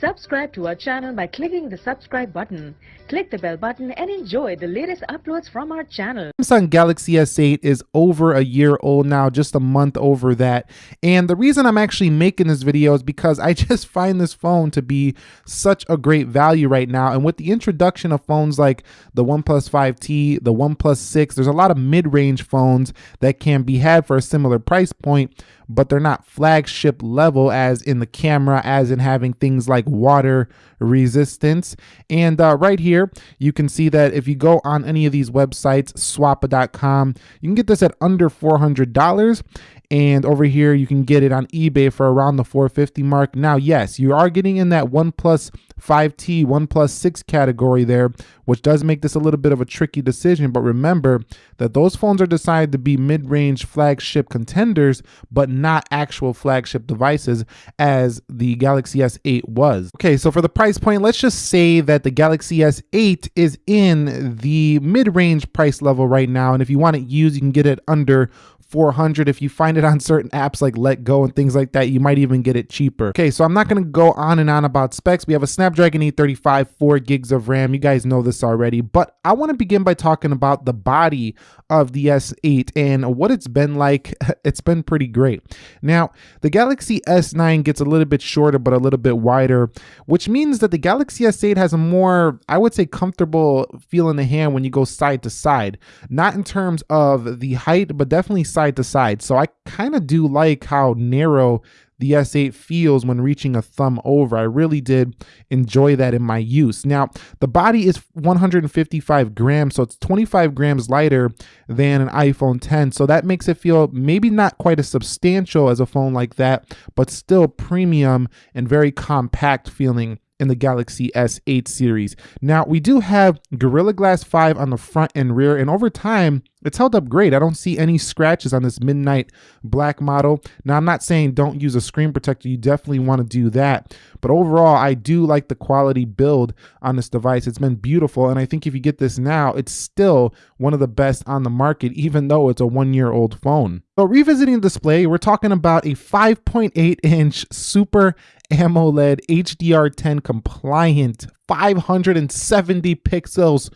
Subscribe to our channel by clicking the subscribe button. Click the bell button and enjoy the latest uploads from our channel. Samsung Galaxy S8 is over a year old now, just a month over that. And the reason I'm actually making this video is because I just find this phone to be such a great value right now. And with the introduction of phones like the OnePlus 5T, the OnePlus 6, there's a lot of mid-range phones that can be had for a similar price point but they're not flagship level as in the camera, as in having things like water resistance. And uh, right here, you can see that if you go on any of these websites, swappa.com, you can get this at under $400 and over here you can get it on ebay for around the 450 mark. Now yes you are getting in that oneplus 5t oneplus 6 category there which does make this a little bit of a tricky decision. But remember that those phones are designed to be mid-range flagship contenders but not actual flagship devices as the galaxy s8 was. Okay so for the price point let's just say that the galaxy s8 is in the mid-range price level right now. And if you want it used you can get it under 400 if you find it on certain apps like Let Go and things like that you might even get it cheaper. Okay so i'm not going to go on and on about specs. We have a snapdragon 835 4 gigs of ram. You guys know this already but i want to begin by talking about the body of the s8 and what it's been like. It's been pretty great. Now the galaxy s9 gets a little bit shorter but a little bit wider which means that the galaxy s8 has a more i would say comfortable feel in the hand when you go side to side. Not in terms of the height but definitely side to side. So I kind of do like how narrow the S8 feels when reaching a thumb over. I really did enjoy that in my use. Now, the body is 155 grams, so it's 25 grams lighter than an iPhone 10. So that makes it feel maybe not quite as substantial as a phone like that, but still premium and very compact feeling in the Galaxy S8 series. Now, we do have Gorilla Glass 5 on the front and rear, and over time, it's held up great. I don't see any scratches on this midnight black model. Now, I'm not saying don't use a screen protector. You definitely want to do that. But overall, I do like the quality build on this device. It's been beautiful. And I think if you get this now, it's still one of the best on the market, even though it's a one year old phone. So revisiting the display, we're talking about a 5.8 inch Super AMOLED HDR10 compliant 570 pixels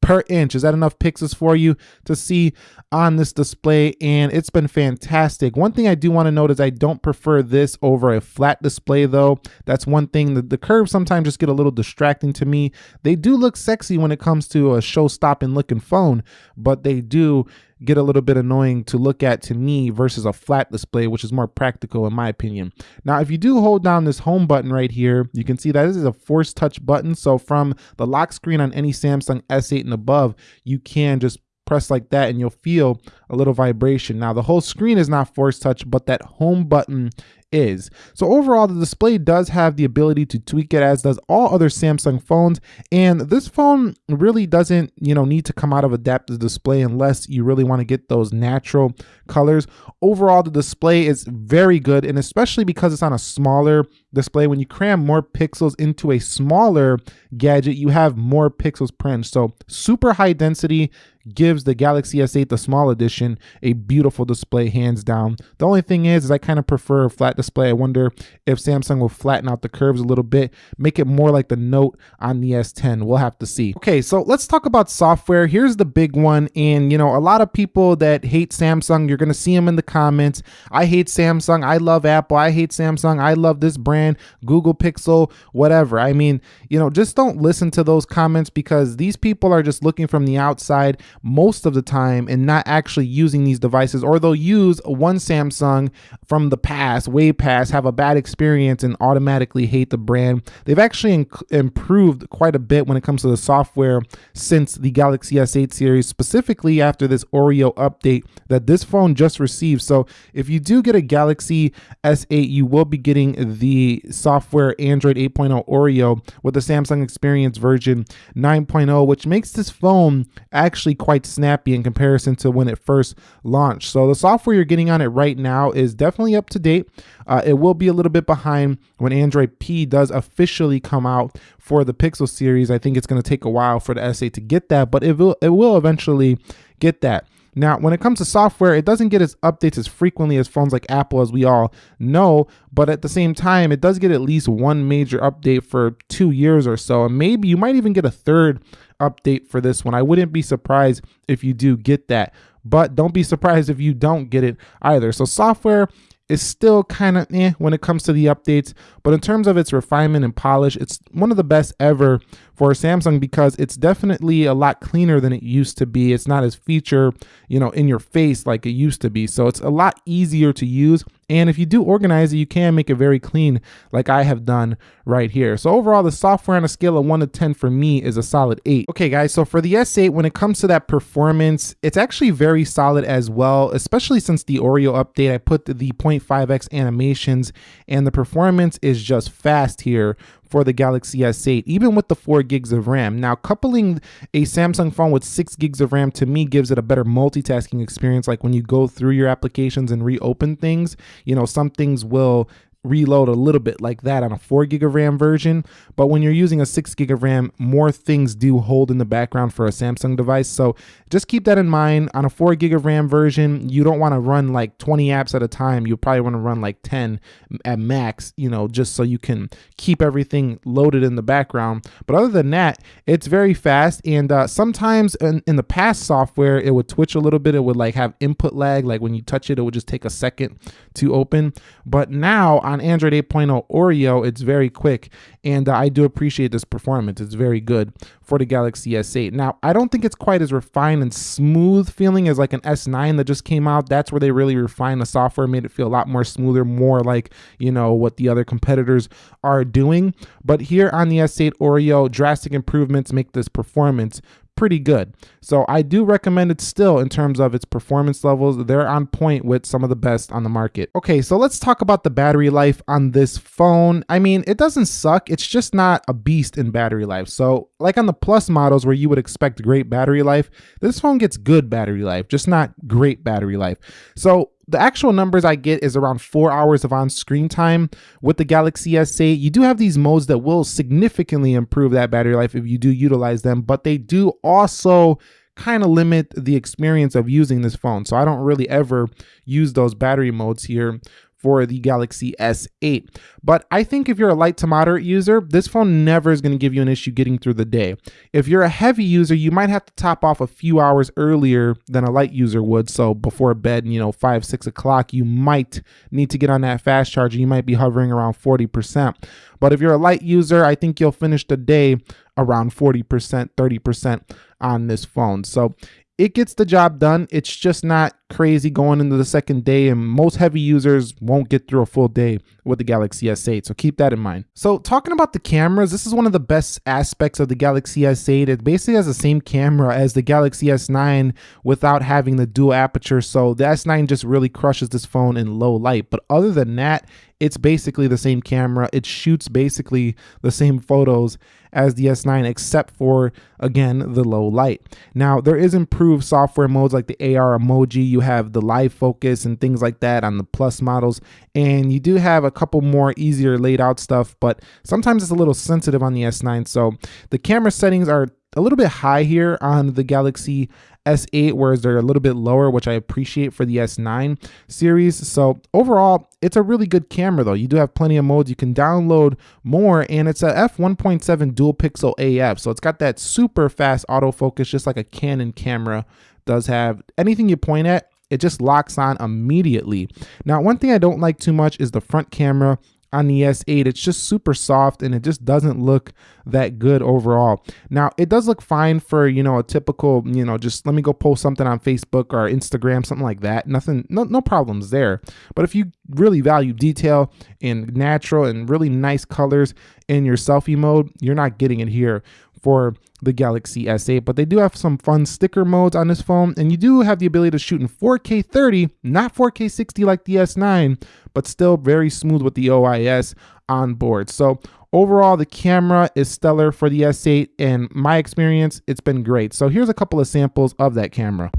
per inch. Is that enough pixels for you to see on this display? And it's been fantastic. One thing I do want to note is I don't prefer this over a flat display though. That's one thing that the curves sometimes just get a little distracting to me. They do look sexy when it comes to a show stopping looking phone, but they do get a little bit annoying to look at to me versus a flat display, which is more practical in my opinion. Now, if you do hold down this home button right here, you can see that this is a force touch button. So from the lock screen on any Samsung S8 and above, you can just press like that and you'll feel a little vibration. Now the whole screen is not force touch, but that home button is. So overall, the display does have the ability to tweak it as does all other Samsung phones. And this phone really doesn't, you know, need to come out of adaptive display unless you really want to get those natural colors. Overall, the display is very good. And especially because it's on a smaller display, when you cram more pixels into a smaller gadget, you have more pixels per inch. So super high density gives the Galaxy S8, the small edition, a beautiful display hands down. The only thing is, is I kind of prefer flat display. I wonder if Samsung will flatten out the curves a little bit, make it more like the Note on the S10. We'll have to see. Okay, so let's talk about software. Here's the big one. And, you know, a lot of people that hate Samsung, you're going to see them in the comments. I hate Samsung. I love Apple. I hate Samsung. I love this brand, Google Pixel, whatever. I mean, you know, just don't listen to those comments because these people are just looking from the outside most of the time and not actually using these devices, or they'll use one Samsung from the past, way past have a bad experience and automatically hate the brand. They've actually improved quite a bit when it comes to the software since the Galaxy S8 series, specifically after this Oreo update that this phone just received. So if you do get a Galaxy S8, you will be getting the software Android 8.0 Oreo with the Samsung Experience version 9.0, which makes this phone actually quite snappy in comparison to when it first launched. So the software you're getting on it right now is definitely up to date. Uh, it will be a little bit behind when Android P does officially come out for the Pixel series. I think it's going to take a while for the S8 to get that, but it will, it will eventually get that. Now, when it comes to software, it doesn't get its updates as frequently as phones like Apple, as we all know, but at the same time, it does get at least one major update for two years or so. And maybe you might even get a third update for this one. I wouldn't be surprised if you do get that, but don't be surprised if you don't get it either. So, software is still kind of eh when it comes to the updates, but in terms of its refinement and polish, it's one of the best ever for Samsung because it's definitely a lot cleaner than it used to be. It's not as feature, you know, in your face like it used to be. So it's a lot easier to use. And if you do organize it, you can make it very clean like I have done right here. So overall, the software on a scale of 1 to 10 for me is a solid 8. Okay guys, so for the S8, when it comes to that performance, it's actually very solid as well, especially since the Oreo update. I put the 0.5x animations and the performance is just fast here for the Galaxy S8, even with the 4 gigs of RAM. Now, coupling a Samsung phone with 6 gigs of RAM to me gives it a better multitasking experience. Like when you go through your applications and reopen things, you know, some things will reload a little bit like that on a 4 gig of RAM version. But when you're using a 6 gig of RAM, more things do hold in the background for a Samsung device. So just keep that in mind. On a 4 gig of RAM version, you don't want to run like 20 apps at a time. You probably want to run like 10 at max, you know, just so you can keep everything loaded in the background. But other than that, it's very fast. And uh, sometimes in, in the past software, it would twitch a little bit. It would like have input lag. Like when you touch it, it would just take a second to open. But now on Android 8.0 Oreo, it's very quick. And uh, I do appreciate this performance. It's very good for the Galaxy S8. Now, I don't think it's quite as refined and smooth feeling as like an S9 that just came out. That's where they really refined the software, made it feel a lot more smoother, more like, you know, what the other competitors are doing. But here on the S8 Oreo, drastic improvements make this performance pretty good. So I do recommend it still in terms of its performance levels. They're on point with some of the best on the market. Okay, so let's talk about the battery life on this phone. I mean, it doesn't suck. It's just not a beast in battery life. So like on the plus models where you would expect great battery life, this phone gets good battery life, just not great battery life. So the actual numbers I get is around four hours of on screen time with the Galaxy S8. You do have these modes that will significantly improve that battery life if you do utilize them, but they do also kind of limit the experience of using this phone. So I don't really ever use those battery modes here for the Galaxy S8. But I think if you're a light to moderate user, this phone never is going to give you an issue getting through the day. If you're a heavy user, you might have to top off a few hours earlier than a light user would. So before bed, you know, five, six o'clock, you might need to get on that fast charger. You might be hovering around 40%. But if you're a light user, I think you'll finish the day around 40%, 30% on this phone. So it gets the job done. It's just not crazy going into the second day, and most heavy users won't get through a full day with the Galaxy S8. So keep that in mind. So talking about the cameras, this is one of the best aspects of the Galaxy S8. It basically has the same camera as the Galaxy S9 without having the dual aperture. So the S9 just really crushes this phone in low light. But other than that, it's basically the same camera. It shoots basically the same photos as the S9, except for, again, the low light. Now, there is improved software modes like the AR emoji. You have the live focus and things like that on the Plus models. And you do have a couple more easier laid out stuff, but sometimes it's a little sensitive on the S9. So the camera settings are a little bit high here on the Galaxy S8, whereas they're a little bit lower, which I appreciate for the S9 series. So overall, it's a really good camera though. You do have plenty of modes. You can download more and it's a f1.7 dual pixel AF. So it's got that super fast autofocus, just like a Canon camera does have. Anything you point at, it just locks on immediately. Now, one thing I don't like too much is the front camera on the S8. It's just super soft and it just doesn't look that good overall. Now, it does look fine for, you know, a typical, you know, just let me go post something on Facebook or Instagram, something like that. Nothing, no, no problems there. But if you really value detail and natural and really nice colors in your selfie mode, you're not getting it here for the Galaxy S8, but they do have some fun sticker modes on this phone, and you do have the ability to shoot in 4K 30, not 4K 60 like the S9, but still very smooth with the OIS on board. So overall, the camera is stellar for the S8, and my experience, it's been great. So here's a couple of samples of that camera.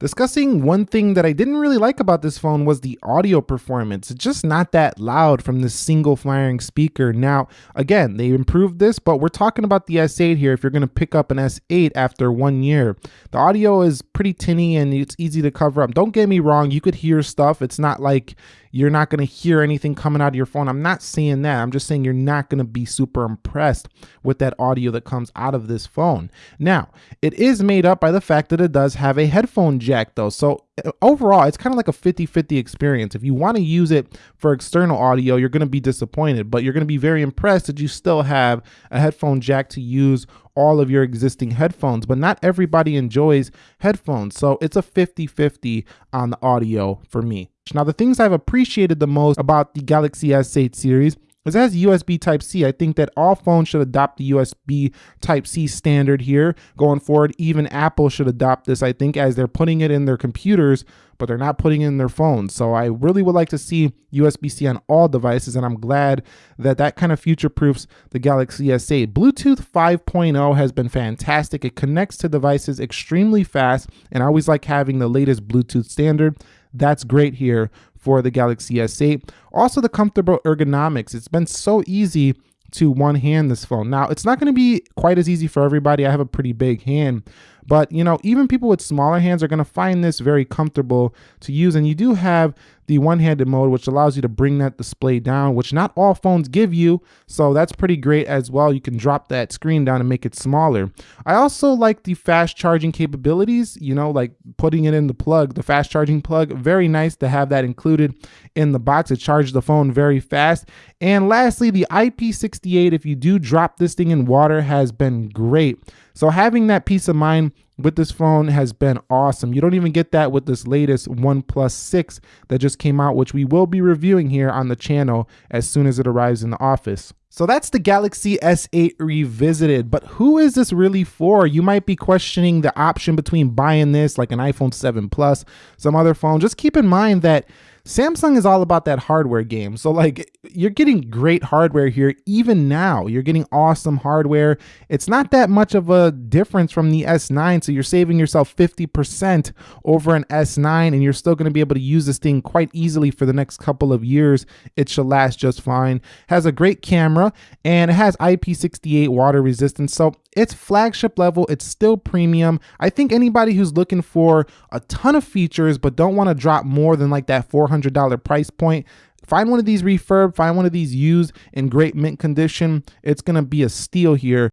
Discussing one thing that I didn't really like about this phone was the audio performance. It's just not that loud from this single firing speaker. Now, again, they improved this, but we're talking about the S8 here. If you're going to pick up an S8 after one year, the audio is pretty tinny and it's easy to cover up. Don't get me wrong, you could hear stuff. It's not like you're not going to hear anything coming out of your phone. I'm not saying that. I'm just saying you're not going to be super impressed with that audio that comes out of this phone. Now, it is made up by the fact that it does have a headphone jack though. So overall, it's kind of like a 50-50 experience. If you want to use it for external audio, you're going to be disappointed, but you're going to be very impressed that you still have a headphone jack to use all of your existing headphones, but not everybody enjoys headphones. So it's a 50-50 on the audio for me. Now, the things I've appreciated the most about the Galaxy S8 series it has USB Type C. I think that all phones should adopt the USB Type C standard here going forward. Even Apple should adopt this, I think, as they're putting it in their computers, but they're not putting it in their phones. So I really would like to see USB C on all devices, and I'm glad that that kind of future proofs the Galaxy S8. Bluetooth 5.0 has been fantastic. It connects to devices extremely fast, and I always like having the latest Bluetooth standard. That's great here for the Galaxy S8. Also the comfortable ergonomics. It's been so easy to one hand this phone. Now, it's not going to be quite as easy for everybody. I have a pretty big hand, but you know, even people with smaller hands are going to find this very comfortable to use. And you do have the one-handed mode, which allows you to bring that display down, which not all phones give you. So that's pretty great as well. You can drop that screen down and make it smaller. I also like the fast charging capabilities, you know, like putting it in the plug, the fast charging plug. Very nice to have that included in the box. It charges the phone very fast. And lastly, the IP68, if you do drop this thing in water, has been great. So having that peace of mind with this phone has been awesome. You don't even get that with this latest OnePlus 6 that just came out, which we will be reviewing here on the channel as soon as it arrives in the office. So that's the Galaxy S8 Revisited, but who is this really for? You might be questioning the option between buying this like an iPhone 7 Plus, some other phone. Just keep in mind that Samsung is all about that hardware game. So like you're getting great hardware here even now. You're getting awesome hardware. It's not that much of a difference from the S9, so you're saving yourself 50% over an S9 and you're still going to be able to use this thing quite easily for the next couple of years. It should last just fine. Has a great camera and it has IP68 water resistance. So it's flagship level, it's still premium. I think anybody who's looking for a ton of features but don't want to drop more than like that $400 price point, find one of these refurb, find one of these used in great mint condition. It's going to be a steal here